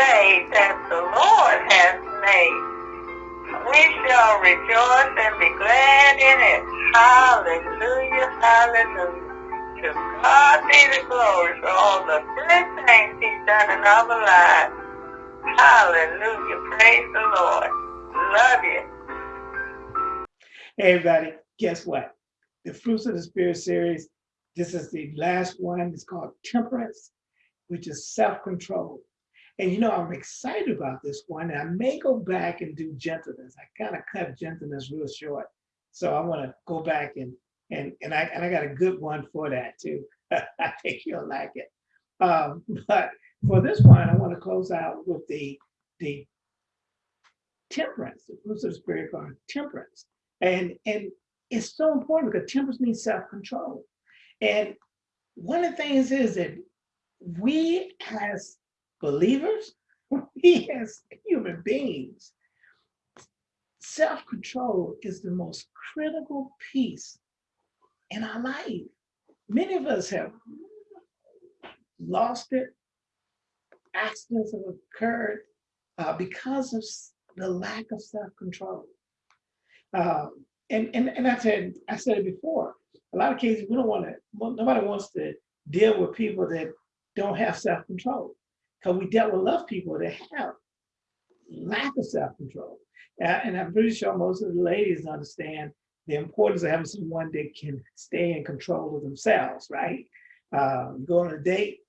day that the Lord has made. We shall rejoice and be glad in it. Hallelujah, hallelujah. To God be the glory for all the good things he's done in our lives. Hallelujah, praise the Lord. Love you. Hey everybody, guess what? The Fruits of the Spirit series, this is the last one. It's called Temperance, which is self-control. And you know, I'm excited about this one. And I may go back and do gentleness. I kind of cut gentleness real short. So I want to go back and and and I and I got a good one for that too. I think you'll like it. Um, but for this one, I want to close out with the the temperance, the fruits of the spirit are temperance. And and it's so important because temperance means self-control. And one of the things is that we as believers, we as human beings, self-control is the most critical piece in our life. Many of us have lost it. Accidents have occurred uh, because of the lack of self-control. Um, and, and, and I said, I said it before, a lot of cases we don't want to, nobody wants to deal with people that don't have self-control because we dealt with enough people that have lack of self-control. And I'm pretty sure most of the ladies understand the importance of having someone that can stay in control of themselves, right? Um, go on a date,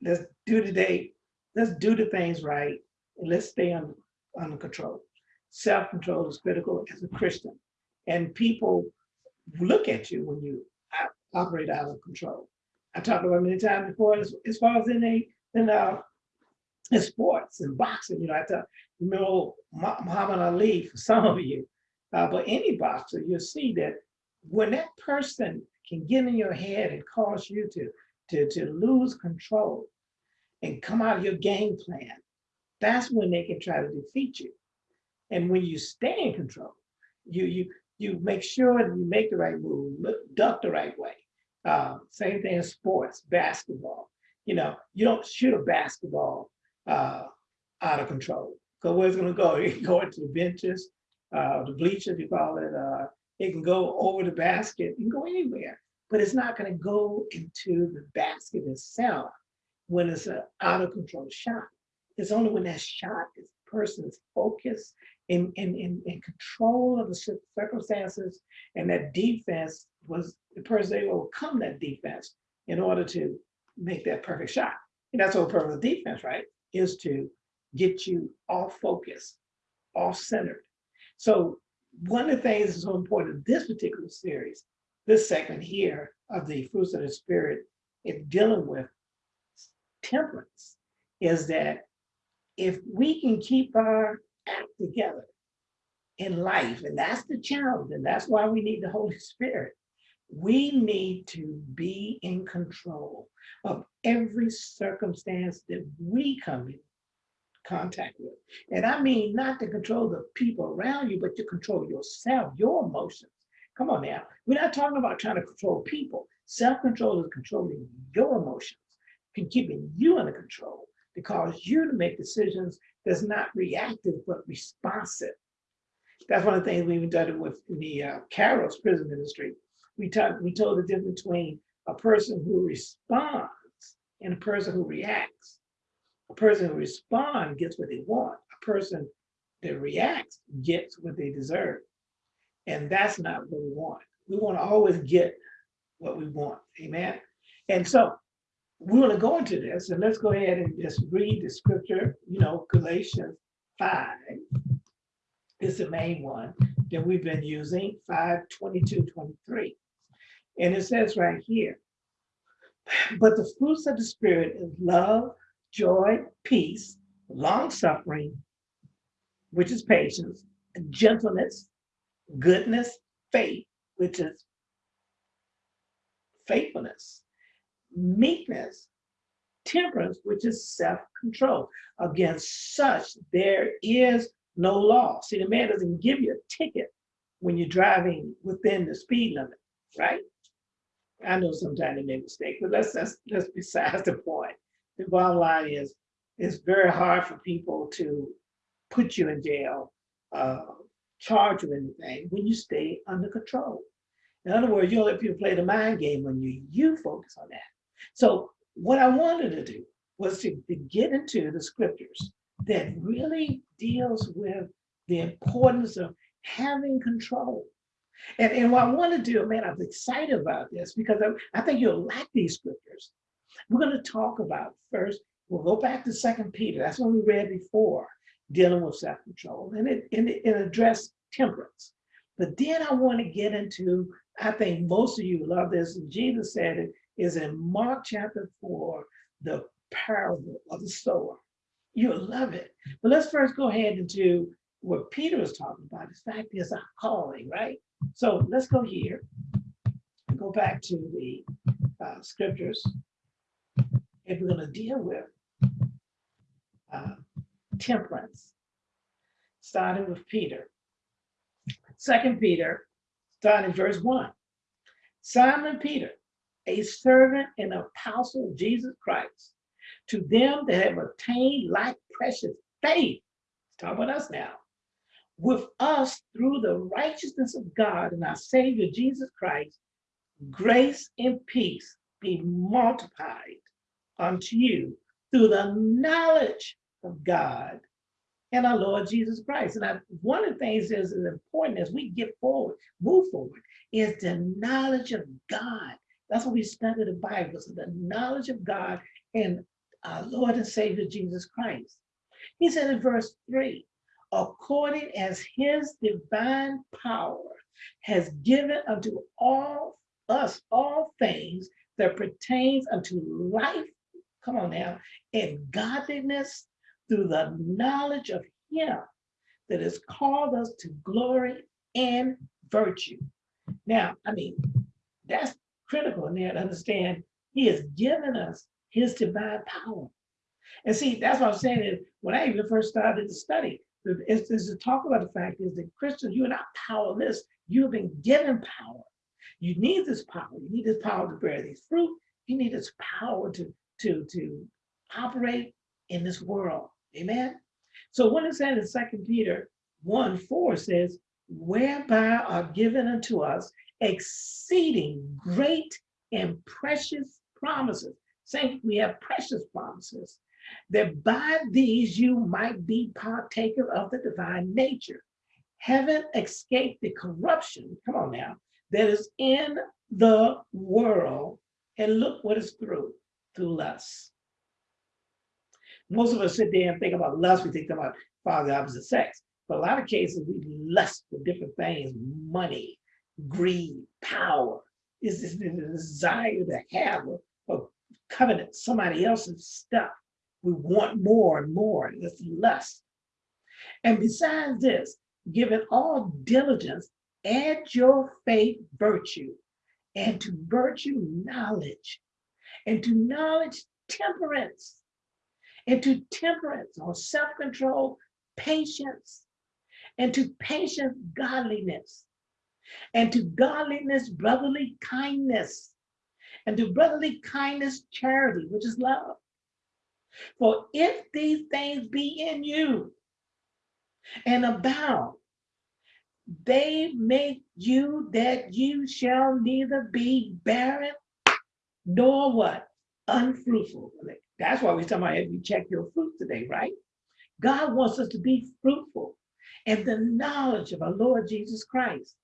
let's do the date, let's do the things right, and let's stay under, under control. Self-control is critical as a Christian. And people look at you when you operate out of control. I talked about many times before, as, as far as in a in uh, in sports and boxing, you know, I tell, you remember Muhammad Ali, for some of you, uh, but any boxer, you'll see that when that person can get in your head and cause you to, to, to lose control and come out of your game plan, that's when they can try to defeat you. And when you stay in control, you you you make sure that you make the right move, duck the right way. Uh, same thing in sports, basketball. You know, you don't shoot a basketball uh, out of control. Because where's it going to go? It can go into the benches, uh, the bleachers, you call it. Uh, it can go over the basket. It can go anywhere. But it's not going to go into the basket itself when it's an out of control shot. It's only when that shot is person's focus focused in, in, control of the circumstances and that defense was the person able to overcome that defense in order to make that perfect shot. And that's whole purpose of defense, right? Is to get you off focus, off centered. So one of the things that's so important in this particular series, this segment here of the fruits of the spirit in dealing with temperance is that if we can keep our act together in life, and that's the challenge, and that's why we need the Holy Spirit, we need to be in control of every circumstance that we come in contact with. And I mean not to control the people around you, but to control yourself, your emotions. Come on now. We're not talking about trying to control people. Self-control is controlling your emotions, keeping you under control to cause you to make decisions that's not reactive, but responsive. That's one of the things we even done with the uh, Carol's prison ministry. We, talked, we told the difference between a person who responds and a person who reacts. A person who responds gets what they want. A person that reacts gets what they deserve. And that's not what we want. We want to always get what we want. Amen. And so we want to go into this and let's go ahead and just read the scripture, you know, Galatians 5 is the main one that we've been using, 5, 22, 23. And it says right here, but the fruits of the spirit is love, joy, peace, long suffering, which is patience, gentleness, goodness, faith, which is faithfulness, meekness, temperance, which is self-control. Against such, there is no law. See, the man doesn't give you a ticket when you're driving within the speed limit, right? I know sometimes they make mistakes, but let's, let's, let's besides the point. The bottom line is it's very hard for people to put you in jail, uh, charge you anything when you stay under control. In other words, you don't let people play the mind game when you, you focus on that. So what I wanted to do was to, to get into the scriptures that really deals with the importance of having control. And, and what I want to do, man, I'm excited about this because I, I think you'll like these scriptures. We're going to talk about first, we'll go back to Second Peter. That's what we read before, dealing with self-control, and it, and it, it addressed temperance. But then I want to get into, I think most of you love this, Jesus said it, is in Mark chapter 4, the parable of the sower. You'll love it. But let's first go ahead into what Peter was talking about. The fact is our calling, right? So let's go here and go back to the uh, scriptures. And we're going to deal with uh, temperance, starting with Peter. Second Peter, starting verse one. Simon Peter, a servant and apostle of Jesus Christ, to them that have obtained like precious faith, talk about us now, with us through the righteousness of God and our Savior Jesus Christ, grace and peace be multiplied unto you through the knowledge of God and our Lord Jesus Christ. And I, one of the things that is important as we get forward, move forward, is the knowledge of God. That's what we study the Bible, so the knowledge of God and our Lord and Savior Jesus Christ. He said in verse three, according as his divine power has given unto all us all things that pertains unto life, come on now, and godliness through the knowledge of him that has called us to glory and virtue. Now, I mean, that's critical in there to understand he has given us his divine power. And see, that's what I'm saying is when I even first started to study, is, is to talk about the fact is that Christians, you're not powerless. You've been given power. You need this power. You need this power to bear these fruit. You need this power to, to, to operate in this world. Amen. So when it said in Second Peter 1 4 says, whereby are given unto us exceeding great and precious promises. Saying we have precious promises that by these you might be partaker of the divine nature, having escaped the corruption, come on now, that is in the world. And look what is through, through lust. Most of us sit there and think about lust, we think about father opposite sex. But a lot of cases, we lust for different things, money, greed, power. Is this the desire to have a covenant, somebody else's stuff we want more and more, it's less. And besides this, given all diligence, add your faith virtue, and to virtue knowledge, and to knowledge temperance, and to temperance or self-control patience, and to patience godliness, and to godliness brotherly kindness, and to brotherly kindness charity, which is love. For if these things be in you and abound, they make you that you shall neither be barren nor what? Unfruitful. That's why we're talking about if you check your fruit today, right? God wants us to be fruitful in the knowledge of our Lord Jesus Christ.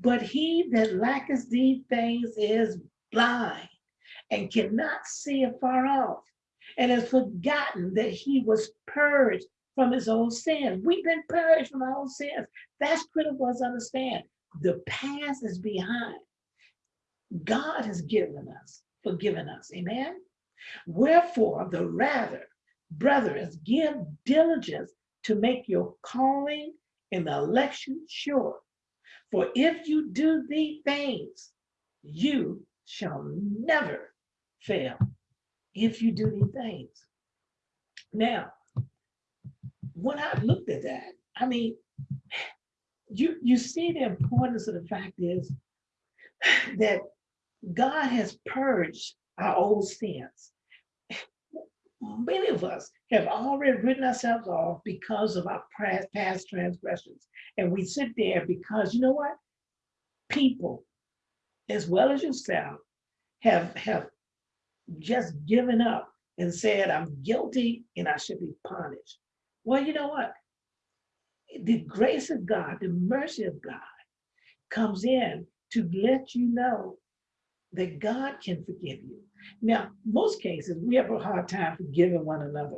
But he that lacketh these things is blind and cannot see afar off and has forgotten that he was purged from his own sins. We've been purged from our own sins. That's critical to understand. The past is behind. God has given us, forgiven us. Amen. Wherefore, the rather, brothers, give diligence to make your calling and election sure. For if you do these things, you shall never fail if you do these things. Now, when I looked at that, I mean, you, you see the importance of the fact is that God has purged our old sins. many of us have already written ourselves off because of our past, past transgressions. And we sit there because you know what? People, as well as yourself, have, have just given up and said, I'm guilty and I should be punished. Well, you know what? The grace of God, the mercy of God comes in to let you know that God can forgive you. Now, most cases, we have a hard time forgiving one another.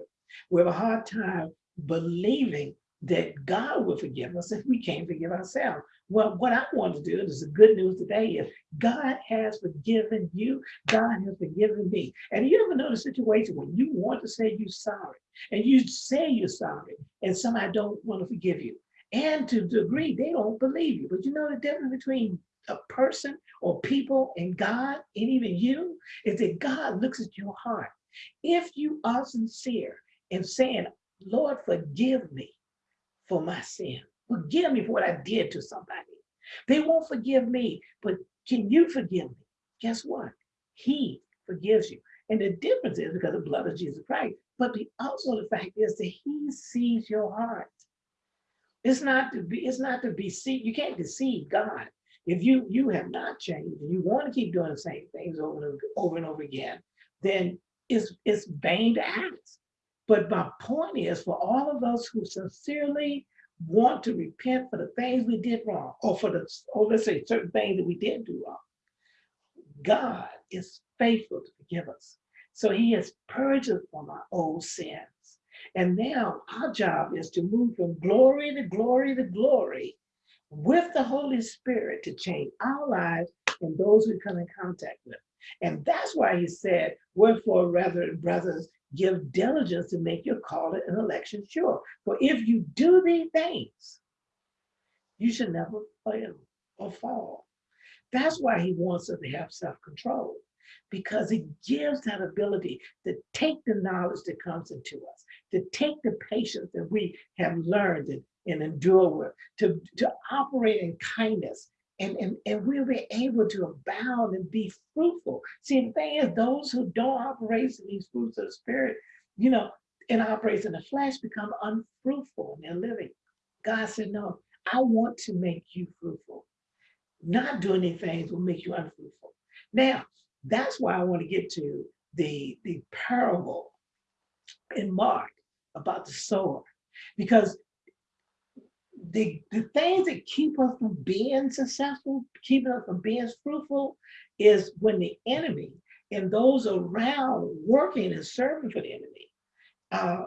We have a hard time believing that God will forgive us if we can't forgive ourselves. Well, what I want to do, is the good news today is God has forgiven you. God has forgiven me. And you ever know the situation when you want to say you're sorry and you say you're sorry and somebody don't want to forgive you. And to the degree they don't believe you. But you know the difference between a person or people and God and even you is that God looks at your heart. If you are sincere in saying, Lord, forgive me for my sin. Forgive me for what I did to somebody. They won't forgive me, but can you forgive me? Guess what? He forgives you. And the difference is because of the blood of Jesus Christ. But the, also the fact is that he sees your heart. It's not to be, it's not to be see, you can't deceive God. If you you have not changed and you want to keep doing the same things over and over and over again, then it's it's vain to ask. But my point is for all of us who sincerely want to repent for the things we did wrong, or for the, or let's say certain things that we did do wrong, God is faithful to forgive us. So he has purged us from our old sins. And now our job is to move from glory to glory to glory with the Holy Spirit to change our lives and those we come in contact with. And that's why he said, wherefore, rather, brothers, give diligence to make your calling and election sure. For if you do these things, you should never fail or fall. That's why he wants us to have self-control because it gives that ability to take the knowledge that comes into us, to take the patience that we have learned and, and endure with, to, to operate in kindness. And, and, and we'll be able to abound and be fruitful. See, the thing is, those who don't operate in these fruits of the spirit, you know, and operates in the flesh become unfruitful in their living. God said, no, I want to make you fruitful. Not doing anything will make you unfruitful. Now, that's why I want to get to the, the parable in Mark about the sower, because the, the things that keep us from being successful, keeping us from being fruitful, is when the enemy and those around working and serving for the enemy uh,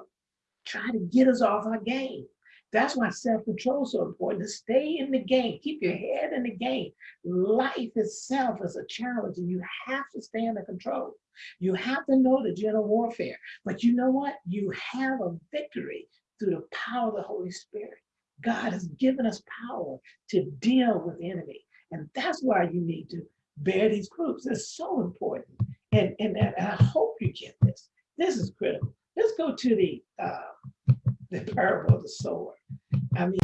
try to get us off our game. That's why self-control is so important to stay in the game, keep your head in the game. Life itself is a challenge and you have to stay under control. You have to know the general warfare, but you know what? You have a victory through the power of the Holy Spirit. God has given us power to deal with enemy. And that's why you need to bear these groups. It's so important. And, and, and I hope you get this. This is critical. Let's go to the uh, the parable of the sower. I mean,